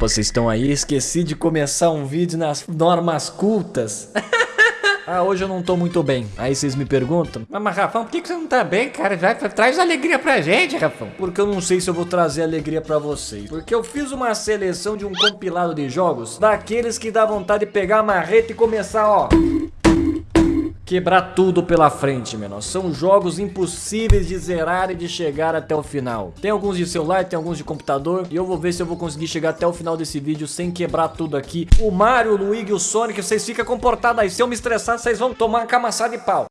Vocês estão aí? Esqueci de começar um vídeo nas normas cultas. Ah, hoje eu não tô muito bem. Aí vocês me perguntam. Mas, mas Rafão, por que, que você não tá bem, cara? Já traz alegria pra gente, Rafão. Porque eu não sei se eu vou trazer alegria pra vocês. Porque eu fiz uma seleção de um compilado de jogos daqueles que dá vontade de pegar a marreta e começar, ó quebrar tudo pela frente, menor. São jogos impossíveis de zerar e de chegar até o final. Tem alguns de celular, tem alguns de computador. E eu vou ver se eu vou conseguir chegar até o final desse vídeo sem quebrar tudo aqui. O Mario, o Luigi o Sonic, vocês ficam comportados aí. Se eu me estressar, vocês vão tomar uma camaçada de pau.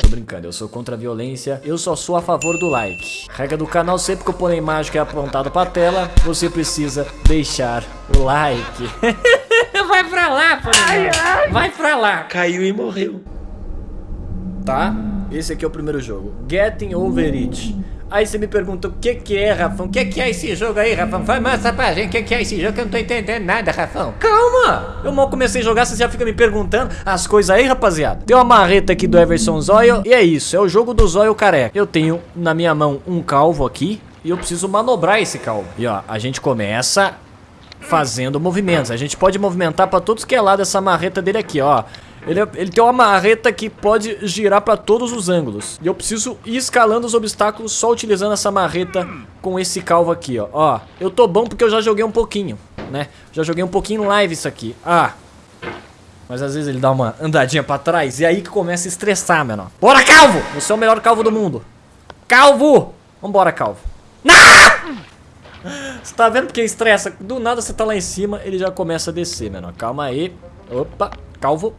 Tô brincando, eu sou contra a violência. Eu só sou a favor do like. Regra do canal, sempre que eu pôr a imagem que é apontado pra tela, você precisa deixar o like. Vai pra lá, ai, ai. Vai pra lá. Caiu e morreu. Tá? Esse aqui é o primeiro jogo. Getting Over It. Aí você me pergunta o que que é, Rafão? O que que é esse jogo aí, Rafão? Vai mostrar pra gente o que que é esse jogo que eu não tô entendendo nada, Rafão. Calma! Eu mal comecei a jogar, você já fica me perguntando as coisas aí, rapaziada. Tem uma marreta aqui do Everson Zóio e é isso, é o jogo do Zóio careca. Eu tenho na minha mão um calvo aqui e eu preciso manobrar esse calvo. E ó, a gente começa fazendo movimentos. A gente pode movimentar para todos que é lado essa marreta dele aqui, ó. Ele, é, ele tem uma marreta que pode girar para todos os ângulos. E eu preciso ir escalando os obstáculos só utilizando essa marreta com esse calvo aqui, ó. Ó, eu tô bom porque eu já joguei um pouquinho, né? Já joguei um pouquinho live isso aqui. Ah, mas às vezes ele dá uma andadinha pra trás e aí que começa a estressar, menor. Bora, calvo! Você é o melhor calvo do mundo. Calvo! Vambora, calvo. Não! Você tá vendo porque estressa? Do nada você tá lá em cima, ele já começa a descer, mano. Calma aí. Opa, calvo.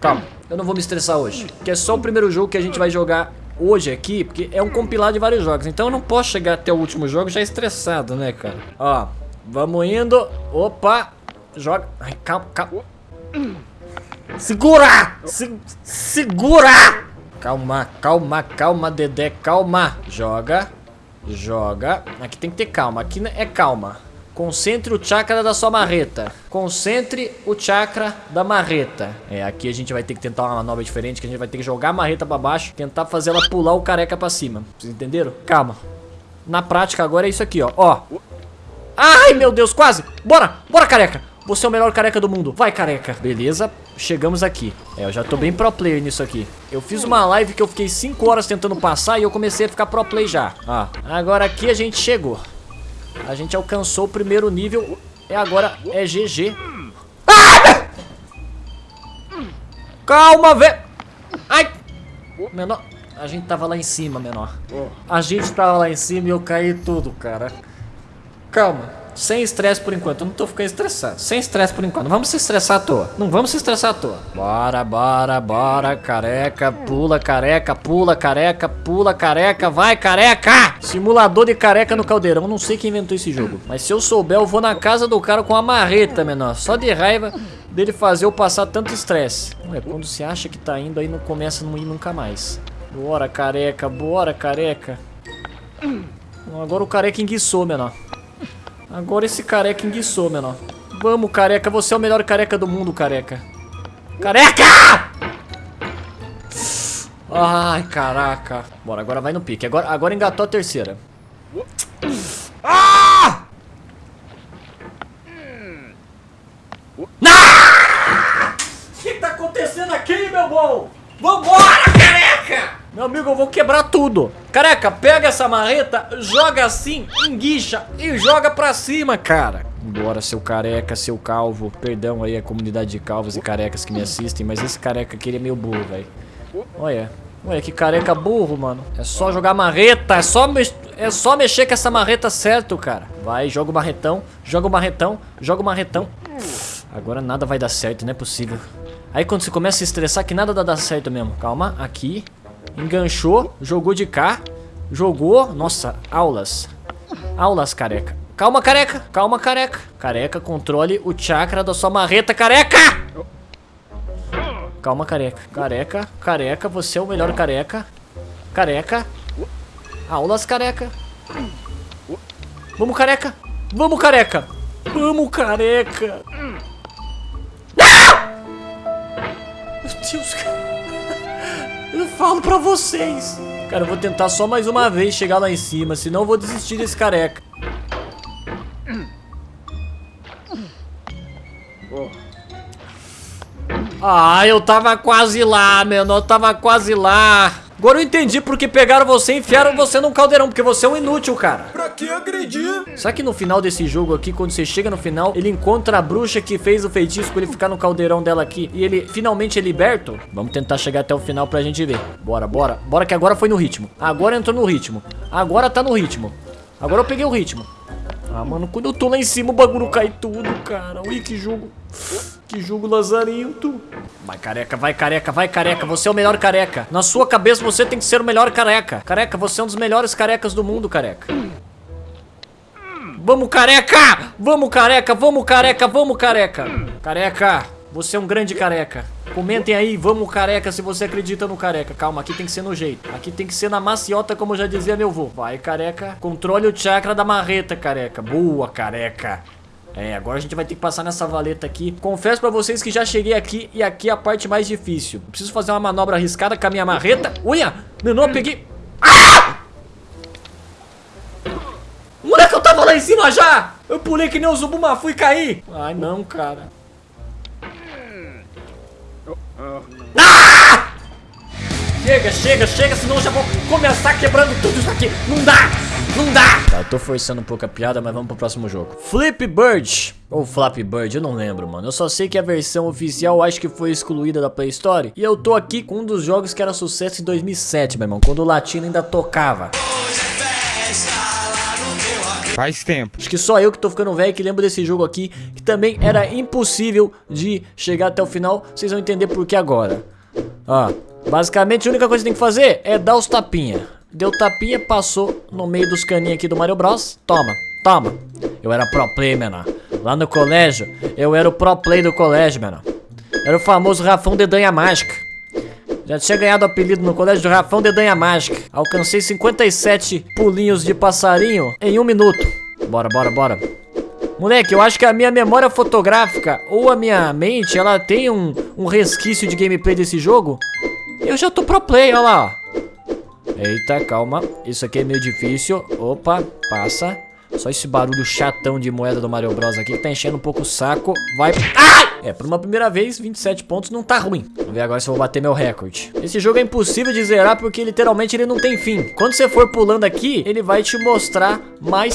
Calma, eu não vou me estressar hoje. Que é só o primeiro jogo que a gente vai jogar hoje aqui, porque é um compilado de vários jogos. Então eu não posso chegar até o último jogo já estressado, né, cara? Ó, vamos indo. Opa, joga. Ai, calma, calma. Segura! Se, segura! Calma, calma, calma, Dedé, calma. Joga. Joga. Aqui tem que ter calma. Aqui é calma. Concentre o chakra da sua marreta. Concentre o chakra da marreta. É, aqui a gente vai ter que tentar uma manobra diferente, que a gente vai ter que jogar a marreta pra baixo, tentar fazer ela pular o careca pra cima. Vocês entenderam? Calma. Na prática agora é isso aqui, ó. Ó. Ai, meu Deus, quase. Bora, bora, careca. Você é o melhor careca do mundo. Vai, careca. Beleza, chegamos aqui. É, eu já tô bem pro player nisso aqui. Eu fiz uma live que eu fiquei 5 horas tentando passar e eu comecei a ficar pro play já. Ó, agora aqui a gente chegou. A gente alcançou o primeiro nível. E agora é GG. Ah! Calma, velho. Ai. Menor. A gente tava lá em cima, menor. A gente tava lá em cima e eu caí tudo, cara. Calma. Sem estresse por enquanto. Eu não tô ficando estressado. Sem estresse por enquanto. Não vamos se estressar à toa. Não vamos se estressar à toa. Bora, bora, bora. Careca, pula, careca, pula, careca, pula, careca. Vai, careca! Simulador de careca no caldeirão. Não sei quem inventou esse jogo. Mas se eu souber, eu vou na casa do cara com a marreta, menor. Só de raiva dele fazer eu passar tanto estresse. Ué, quando se acha que tá indo, aí não começa a não ir nunca mais. Bora, careca. Bora, careca. Agora o careca enguiçou, menor. Agora esse careca enguiçou, menor. Vamos, careca. Você é o melhor careca do mundo, careca. Careca! Ai, caraca. Bora, agora vai no pique. Agora, agora engatou a terceira. Ah! O que tá acontecendo aqui, meu bom? Vambora! Meu amigo, eu vou quebrar tudo. Careca, pega essa marreta, joga assim, enguicha e joga pra cima, cara. Bora, seu careca, seu calvo. Perdão aí a comunidade de calvos e carecas que me assistem, mas esse careca aqui ele é meio burro, velho. Olha. Olha que careca burro, mano. É só jogar marreta, é só, é só mexer com essa marreta certo, cara. Vai, joga o marretão, joga o marretão, joga o marretão. Agora nada vai dar certo, não é possível. Aí quando você começa a estressar, que nada dá, certo mesmo. Calma, aqui. Enganchou, jogou de cá. Jogou. Nossa, aulas. Aulas, careca. Calma, careca. Calma, careca. Careca, controle o chakra da sua marreta, careca! Calma, careca. Careca, careca, você é o melhor careca. Careca. Aulas, careca. Vamos, careca. Vamos, careca. Vamos, careca. Ah! Meu Deus, cara falo pra vocês. Cara, eu vou tentar só mais uma vez chegar lá em cima, senão eu vou desistir desse careca. Ah, eu tava quase lá, menor, eu tava quase lá. Agora eu entendi porque pegaram você e enfiaram você num caldeirão, porque você é um inútil, cara. Pra que agredir? Será que no final desse jogo aqui, quando você chega no final, ele encontra a bruxa que fez o feitiço pra ele ficar no caldeirão dela aqui e ele finalmente é liberto? Vamos tentar chegar até o final pra gente ver. Bora, bora. Bora que agora foi no ritmo. Agora entrou no ritmo. Agora tá no ritmo. Agora eu peguei o ritmo. Ah, mano, quando eu tô lá em cima o bagulho cai tudo, cara. Ui, que jogo. Que jogo lazarento. Vai, careca, vai, careca, vai, careca. Você é o melhor careca. Na sua cabeça você tem que ser o melhor careca. Careca, você é um dos melhores carecas do mundo, careca. Vamos, careca! Vamos, careca, vamos, careca, vamos, careca. Careca, você é um grande careca. Comentem aí, vamos careca, se você acredita no careca. Calma, aqui tem que ser no jeito. Aqui tem que ser na maciota, como já dizia meu vô. Vai, careca. Controle o chakra da marreta, careca. Boa, careca. É, agora a gente vai ter que passar nessa valeta aqui. Confesso pra vocês que já cheguei aqui e aqui é a parte mais difícil. Preciso fazer uma manobra arriscada com a minha marreta. Uia! Menor, peguei... Ah! Moleque, eu tava lá em cima já! Eu pulei que nem o Zubumafu e caí! Ai, não, cara. Ah! Chega, chega, chega, senão eu já vou começar quebrando tudo isso aqui. Não dá! Não dá! Tá, eu tô forçando um pouco a piada, mas vamos pro próximo jogo. Flip Bird. Ou Flappy Bird, eu não lembro, mano. Eu só sei que a versão oficial acho que foi excluída da Play Store. E eu tô aqui com um dos jogos que era sucesso em 2007, meu irmão. Quando o latino ainda tocava. Faz tempo. Acho que só eu que tô ficando velho que lembro desse jogo aqui, que também era impossível de chegar até o final. Vocês vão entender por que agora. Ó, basicamente a única coisa que tem que fazer é dar os tapinha. Deu tapinha, passou no meio dos caninhos aqui do Mario Bros. Toma, toma. Eu era pro play, menor. Lá no colégio, eu era o pro play do colégio, menor. Era o famoso Rafão Dedanha Mágica. Já tinha ganhado apelido no colégio de Rafão Dedanha Mágica. Alcancei 57 pulinhos de passarinho em um minuto. Bora, bora, bora. Moleque, eu acho que a minha memória fotográfica ou a minha mente, ela tem um, um resquício de gameplay desse jogo. Eu já tô pro play, olha lá, ó. Eita, calma. Isso aqui é meio difícil. Opa, passa. Só esse barulho chatão de moeda do Mario Bros aqui que tá enchendo um pouco o saco. Vai... Ai! É, por uma primeira vez, 27 pontos não tá ruim. Vamos ver agora se eu vou bater meu recorde. Esse jogo é impossível de zerar porque literalmente ele não tem fim. Quando você for pulando aqui, ele vai te mostrar mais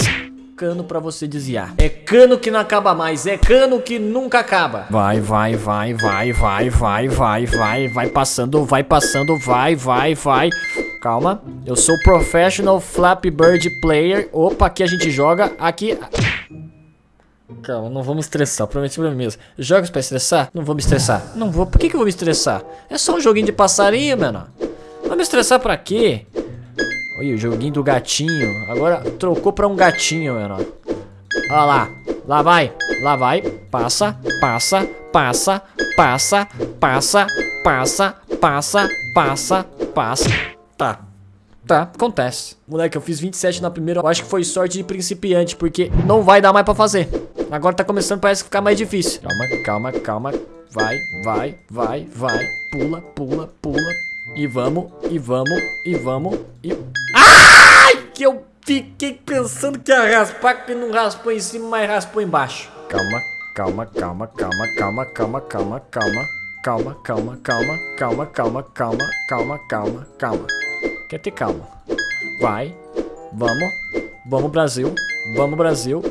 cano pra você desviar. É cano que não acaba mais, é cano que nunca acaba. Vai, vai, vai, vai, vai, vai, vai, vai, vai passando, vai passando, vai, vai, vai. Calma, eu sou professional Flappy Bird player. Opa, aqui a gente joga, aqui... Calma, não vamos estressar, prometi pra mim mesmo. Jogos pra estressar? Não vou me estressar. Não vou, por que que eu vou me estressar? É só um joguinho de passarinho, mano. Vai me estressar pra quê? Olha o joguinho do gatinho. Agora trocou pra um gatinho, mano. Olha lá. Lá vai. Lá vai. Passa, passa, passa, passa, passa, passa, passa, passa, passa. Tá. Tá, acontece. Moleque, eu fiz 27 na primeira. Eu acho que foi sorte de principiante, porque não vai dar mais pra fazer. Agora tá começando, parece ficar mais difícil. Calma, calma, calma. Vai, vai, vai, vai. Pula, pula, pula. E vamos, e vamos, e vamos, e... Ai! Que eu fiquei pensando que ia raspar, que não raspou em cima, mas raspou embaixo. Calma, calma, calma, calma, calma, calma, calma, calma. Calma, calma, calma, calma, calma, calma, calma, calma, calma. Quer ter calma. Vai. Vamos. Vamos, Brasil. Vamos, Brasil.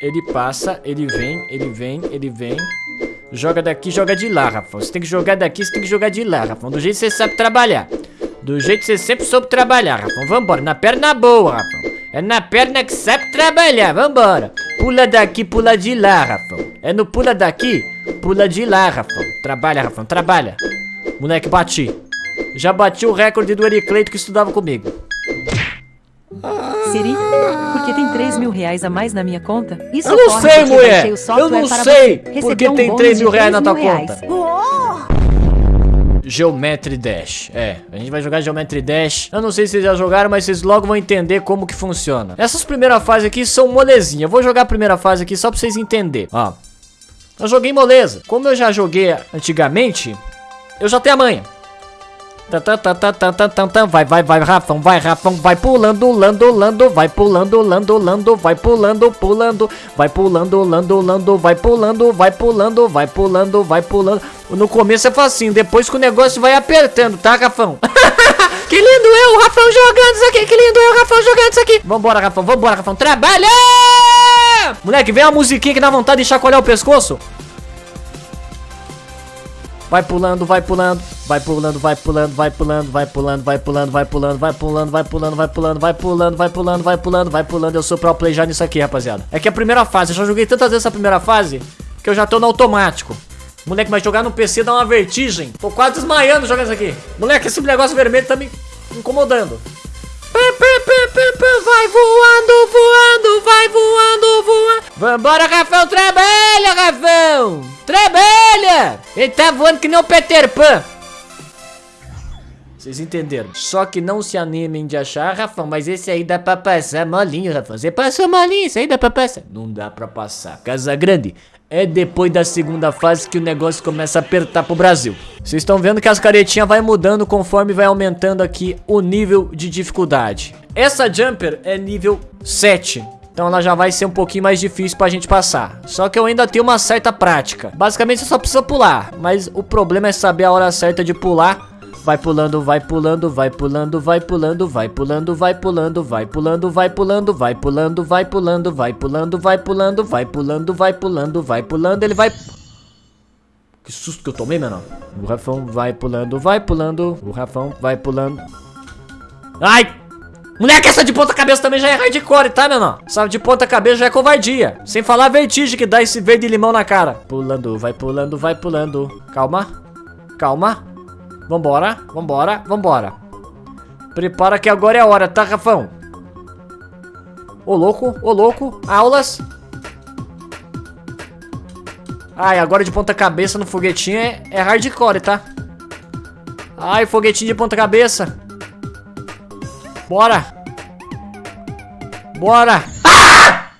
Ele passa, ele vem, ele vem, ele vem. Joga daqui, joga de lá, Rafão. Você tem que jogar daqui, você tem que jogar de lá, Rafão. Do jeito que você sabe trabalhar. Do jeito que você sempre soube trabalhar, Rafão. Vambora, na perna boa, Rafão. É na perna que sabe trabalhar, vambora. Pula daqui, pula de lá, Rafão. É no pula daqui, pula de lá, Rafão. Trabalha, Rafão, trabalha. Moleque, bati. Já bati o recorde do Ericleito que estudava comigo. Siri, porque tem 3 mil reais a mais na minha conta? Isso Eu não sei, mulher. Eu não sei porque um tem bônus 3 de mil reais na tua reais. conta. Geometry Dash. É, a gente vai jogar Geometry Dash. Eu não sei se vocês já jogaram, mas vocês logo vão entender como que funciona. Essas primeiras fases aqui são molezinha. Eu vou jogar a primeira fase aqui só pra vocês entenderem. Ó. Eu joguei moleza. Como eu já joguei antigamente, eu já tenho a manha. Vai, vai, vai, Rafão, vai, Rafão, vai pulando, lando, lando, vai pulando, lando, lando, vai pulando, pulando, vai pulando, lando, lando, vai pulando, vai pulando, vai pulando, vai pulando. No começo é facinho, depois que o negócio vai apertando, tá, Rafão? que lindo eu, o Rafão jogando isso aqui, que lindo eu, o Rafão jogando isso aqui. Vambora, Rafão, vambora, Rafão, trabalha! Moleque, vem a musiquinha que dá vontade de chacoalhar o pescoço. Vai pulando, vai pulando, vai pulando, vai pulando, vai pulando, vai pulando, vai pulando, vai pulando, vai pulando, vai pulando, vai pulando, vai pulando, vai pulando, vai pulando, vai pulando. Eu sou pro play já nisso aqui, rapaziada. É que a primeira fase, eu já joguei tantas vezes essa primeira fase que eu já tô no automático. Moleque, mas jogar no PC dá uma vertigem. Tô quase desmaiando jogando isso aqui. Moleque, esse negócio vermelho tá me incomodando. Vai voando, voando, vai voando, voando. Vambora, Rafão, trabalha, Rafão. Trabalha. Ele tá voando que nem o Peter Pan. Vocês entenderam? Só que não se animem de achar, Rafão, mas esse aí dá pra passar molinho, Rafão. Você passou molinho, esse aí dá pra passar. Não dá pra passar. Casa Grande, é depois da segunda fase que o negócio começa a apertar pro Brasil. Vocês estão vendo que as caretinhas vai mudando conforme vai aumentando aqui o nível de dificuldade. Essa jumper é nível 7. Então ela já vai ser um pouquinho mais difícil pra gente passar. Só que eu ainda tenho uma certa prática. Basicamente você só precisa pular. Mas o problema é saber a hora certa de pular Vai pulando, vai pulando, vai pulando, vai pulando, vai pulando, vai pulando, vai pulando, vai pulando, vai pulando, vai pulando, vai pulando, vai pulando, vai pulando, vai pulando, vai pulando, ele vai Que susto que eu tomei, menor. O Rafão vai pulando, vai pulando, o Rafão vai pulando. Ai! Moleque, essa de ponta cabeça também já é hardcore, tá, menor? Essa de ponta cabeça já é covardia. Sem falar a vertigem que dá esse verde limão na cara. Pulando, vai pulando, vai pulando. Calma. Calma. Vambora, vambora, vambora. Prepara que agora é a hora, tá, Rafão? Ô, louco, ô, louco. Aulas. Ai, agora de ponta cabeça no foguetinho é, é hardcore, tá? Ai, foguetinho de ponta cabeça. Bora. Bora. Ah!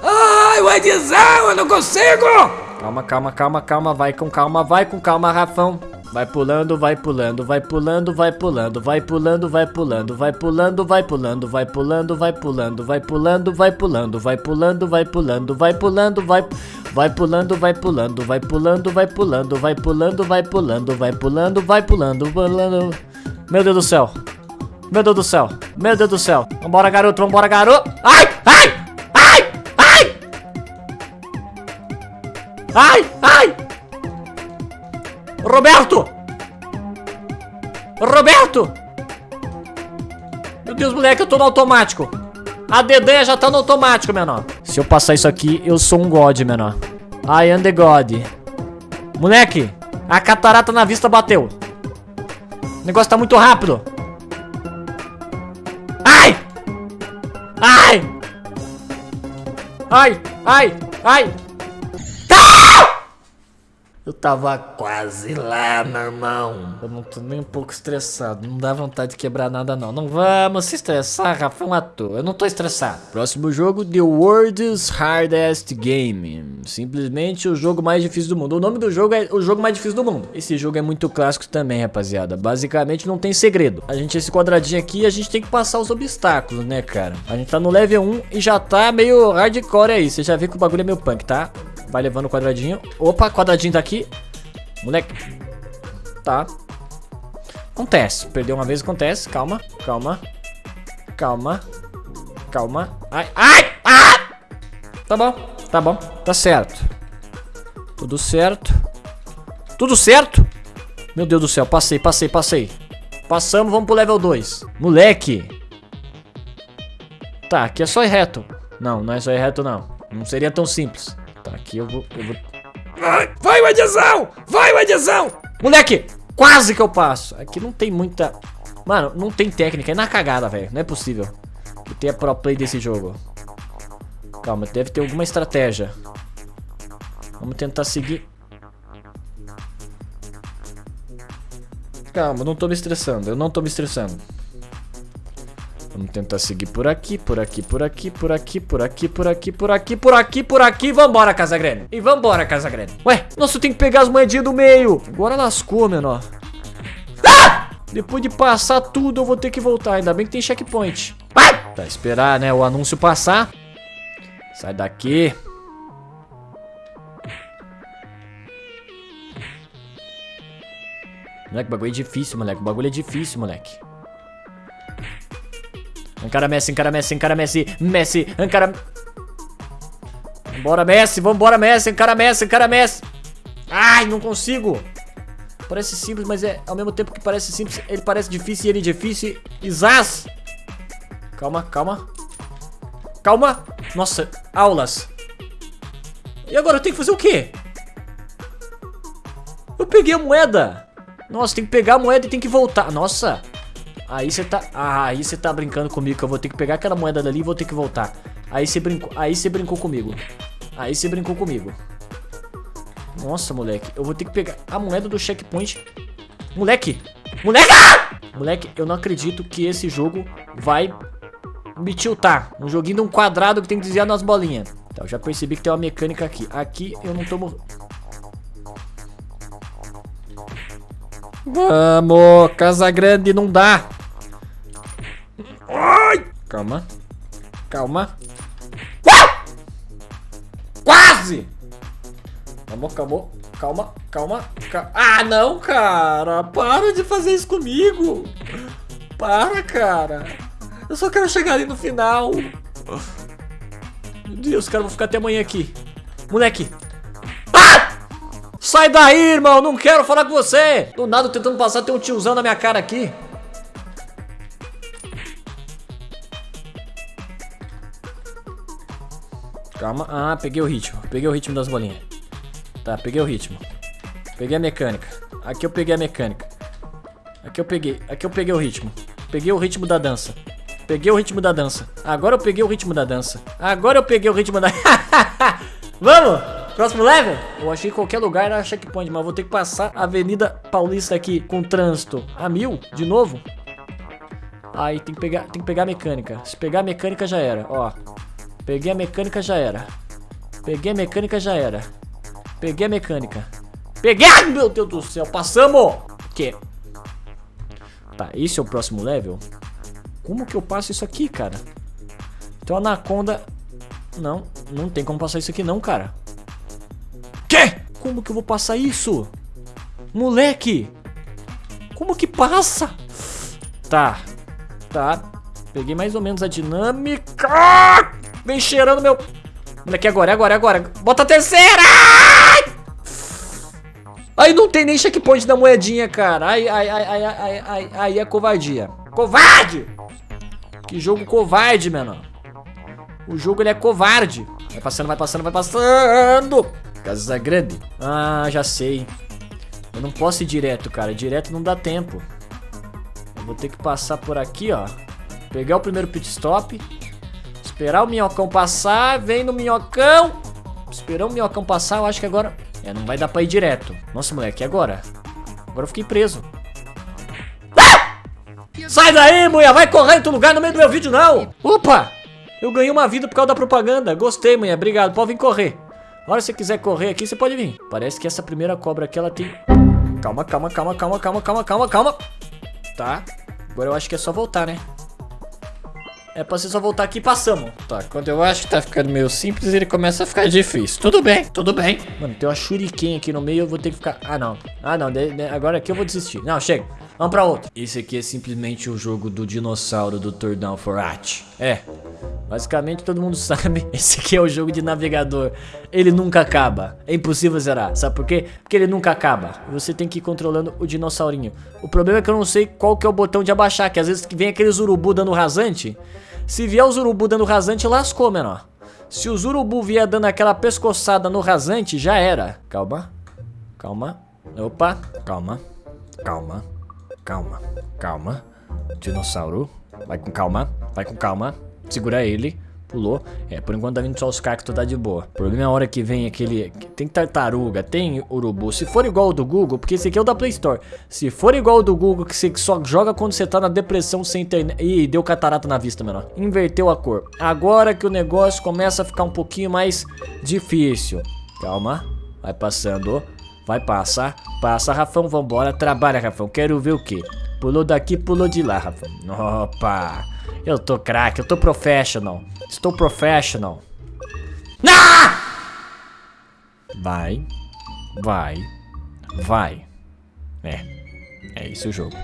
Ai, o Edizão, eu não consigo! Calma, calma, calma, calma, vai com calma, vai com calma, Rafão. Vai pulando, vai pulando, vai pulando, vai pulando, vai pulando, vai pulando, vai pulando, vai pulando, vai pulando, vai pulando, vai pulando, vai pulando, vai pulando, vai pulando, vai pulando, vai vai pulando, vai pulando, vai pulando, vai pulando, vai pulando, vai pulando, vai pulando, vai pulando, pulando. Meu Deus do céu. Meu Deus do céu. Meu Deus do céu. Vambora, garoto, vambora, garoto. Ai! Ai! Ai, ai! Roberto! Roberto! Meu Deus, moleque, eu tô no automático. A Dedé já tá no automático, menor. Se eu passar isso aqui, eu sou um god, menor. I am the god. Moleque, a catarata na vista bateu. O negócio tá muito rápido. Ai! Ai! Ai! Ai! Ai! Eu tava quase lá, meu irmão. Eu não tô nem um pouco estressado. Não dá vontade de quebrar nada, não. Não vamos se estressar, Rafa, um ator. Eu não tô estressado. Próximo jogo, The World's Hardest Game. Simplesmente o jogo mais difícil do mundo. O nome do jogo é o jogo mais difícil do mundo. Esse jogo é muito clássico também, rapaziada. Basicamente não tem segredo. A gente, esse quadradinho aqui, a gente tem que passar os obstáculos, né, cara? A gente tá no level 1 e já tá meio hardcore aí. Você já viu que o bagulho é meio punk, tá? Vai levando o quadradinho. Opa, quadradinho tá aqui. Moleque. Tá. Acontece. Perdeu uma vez, acontece. Calma, calma. Calma. Calma. Ai, ai! Ah! Tá bom, tá bom. Tá certo. Tudo certo. Tudo certo? Meu Deus do céu, passei, passei, passei. Passamos, vamos pro level 2. Moleque. Tá, aqui é só ir reto. Não, não é só ir reto, não. Não seria tão simples. Aqui eu vou... Eu vou... Vai, o! Vai, o! Moleque, quase que eu passo. Aqui não tem muita... Mano, não tem técnica. É na cagada, velho. Não é possível que tenha pro play desse jogo. Calma, deve ter alguma estratégia. Vamos tentar seguir... Calma, não tô me estressando. Eu não tô me estressando. Vamos tentar seguir por aqui, por aqui, por aqui, por aqui, por aqui, por aqui, por aqui, por aqui, por aqui. Vambora, Casa Grande. E vambora, Casa Grande. Ué, nossa, eu tenho que pegar as moedinhas do meio. Agora lascou, menor. Depois de passar tudo, eu vou ter que voltar. Ainda bem que tem checkpoint. Vai! Tá, esperar, né, o anúncio passar. Sai daqui. Moleque, o bagulho é difícil, moleque. O bagulho é difícil, moleque. Encara Messi, encara Messi, encara Messi. Messi, encara... Vambora, Messi, vambora, Messi, encara Messi, encara Messi. Ai, não consigo. Parece simples, mas é ao mesmo tempo que parece simples, ele parece difícil e ele é difícil. Isaz! Calma, calma. Calma. Nossa, aulas. E agora eu tenho que fazer o quê? Eu peguei a moeda. Nossa, tem que pegar a moeda e tem que voltar. Nossa. Aí você tá... Ah, aí você tá brincando comigo que eu vou ter que pegar aquela moeda dali e vou ter que voltar. Aí você brincou, aí você brincou comigo. Aí você brincou comigo. Nossa, moleque. Eu vou ter que pegar a moeda do checkpoint. Moleque! Moleque! Moleque, eu não acredito que esse jogo vai me tiltar. Um joguinho de um quadrado que tem que desviar nas bolinhas. Tá, eu já percebi que tem uma mecânica aqui. Aqui eu não tô morrendo. Vamos, Casa Grande não dá. Ai! Calma. Calma. Quase! Calma, calma, calma, calma, calma. Ah, não, cara. Para de fazer isso comigo. Para, cara. Eu só quero chegar ali no final. Meu Deus, cara, vou ficar até amanhã aqui. Moleque. Ah! Sai daí, irmão. Não quero falar com você. Do nada, tentando passar, tem um tiozão na minha cara aqui. Calma. Ah, peguei o ritmo. Peguei o ritmo das bolinhas. Tá, peguei o ritmo. Peguei a mecânica. Aqui eu peguei a mecânica. Aqui eu peguei. Aqui eu peguei o ritmo. Peguei o ritmo da dança. Peguei o ritmo da dança. Agora eu peguei o ritmo da dança. Agora eu peguei o ritmo da... Vamos! Próximo level? Eu achei que qualquer lugar era checkpoint, mas vou ter que passar a Avenida Paulista aqui com trânsito a mil, de novo. Aí tem que pegar, tem que pegar a mecânica. Se pegar a mecânica já era, ó. Peguei a mecânica já era. Peguei a mecânica já era. Peguei a mecânica. Peguei! Ai, meu Deus do céu, passamos! Que? Tá, esse é o próximo level? Como que eu passo isso aqui, cara? Uma anaconda... Não, não tem como passar isso aqui não, cara. Que? Como que eu vou passar isso? Moleque! Como que passa? Tá, tá. Peguei mais ou menos a dinâmica. Vem cheirando meu... Moleque, agora, agora, agora. Bota a terceira! Aí não tem nem checkpoint da moedinha, cara. Aí, aí, aí, aí, aí, aí, aí é covardia. Covarde! Que jogo covarde, menor. O jogo ele é covarde. Vai passando, vai passando, vai passando. Casa grande. Ah, já sei. Eu não posso ir direto, cara. Direto não dá tempo. Eu vou ter que passar por aqui, ó. Pegar o primeiro pit stop. Esperar o minhocão passar. Vem no minhocão. Esperar o minhocão passar. Eu acho que agora... É, não vai dar pra ir direto. Nossa, moleque, e agora? Agora eu fiquei preso. Ah! Sai daí, mulher! Vai correr em outro lugar no meio do meu vídeo, não! Opa! Eu ganhei uma vida por causa da propaganda. Gostei, mulher. Obrigado. Pode vir correr. A hora que você quiser correr aqui, você pode vir. Parece que essa primeira cobra aqui, ela tem... Calma, calma, calma, calma, calma, calma, calma, calma. Tá. Agora eu acho que é só voltar, né? É pra você só voltar aqui e passamos. Tá, quando eu acho que tá ficando meio simples, ele começa a ficar difícil. Tudo bem, tudo bem. Mano, tem uma shuriken aqui no meio, eu vou ter que ficar... Ah, não. Ah, não. De, de, agora aqui eu vou desistir. Não, chega. Vamos pra outro. Esse aqui é simplesmente o jogo do dinossauro do Tour Down for Art. É. Basicamente todo mundo sabe. Esse aqui é o jogo de navegador. Ele nunca acaba. É impossível zerar. Sabe por quê? Porque ele nunca acaba. Você tem que ir controlando o dinossaurinho. O problema é que eu não sei qual que é o botão de abaixar. Que às vezes vem aqueles urubu dando rasante. Se vier os urubu dando rasante, lascou, menor. Se os urubu vier dando aquela pescoçada no rasante, já era. Calma. Calma. Opa. Calma. Calma. Calma. Calma. Dinossauro. Vai com calma. Vai com calma. Segura ele. Pulou. É, por enquanto tá vindo só os cactos, tá de boa. O problema é a hora que vem aquele... Tem tartaruga, tem urubu. Se for igual o do Google, porque esse aqui é o da Play Store. Se for igual o do Google, que você só joga quando você tá na depressão sem internet... Ih, deu catarata na vista, menor. Inverteu a cor. Agora que o negócio começa a ficar um pouquinho mais difícil. Calma. Vai passando. Vai passar. Passa, Rafão, vambora. Trabalha, Rafão. Quero ver o quê? Pulou daqui, pulou de lá, Rafão. Opa! Eu tô craque, eu tô professional. Estou professional. Ah! Vai. Vai. Vai. É. É isso o jogo.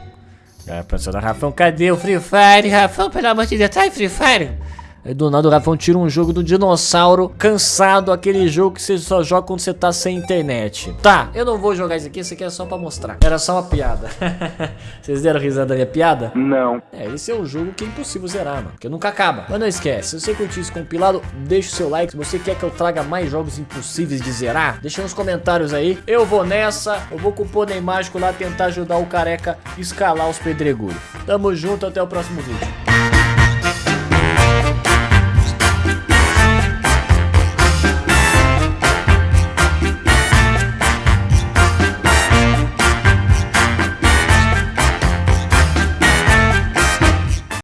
É, professor Rafão, cadê o Free Fire? Rafão, pelo amor de Deus, sai Free Fire. Aí do nada o Rafão tira um jogo do dinossauro cansado, aquele jogo que você só joga quando você tá sem internet. Tá, eu não vou jogar isso aqui, isso aqui é só pra mostrar. Era só uma piada. Vocês deram risada da minha piada? Não. É, esse é um jogo que é impossível zerar, mano, porque nunca acaba. Mas não esquece, se você curtiu esse compilado, deixa o seu like. Se você quer que eu traga mais jogos impossíveis de zerar, deixa nos comentários aí. Eu vou nessa, eu vou com o pônei mágico lá tentar ajudar o careca a escalar os pedregulhos. Tamo junto, até o próximo vídeo.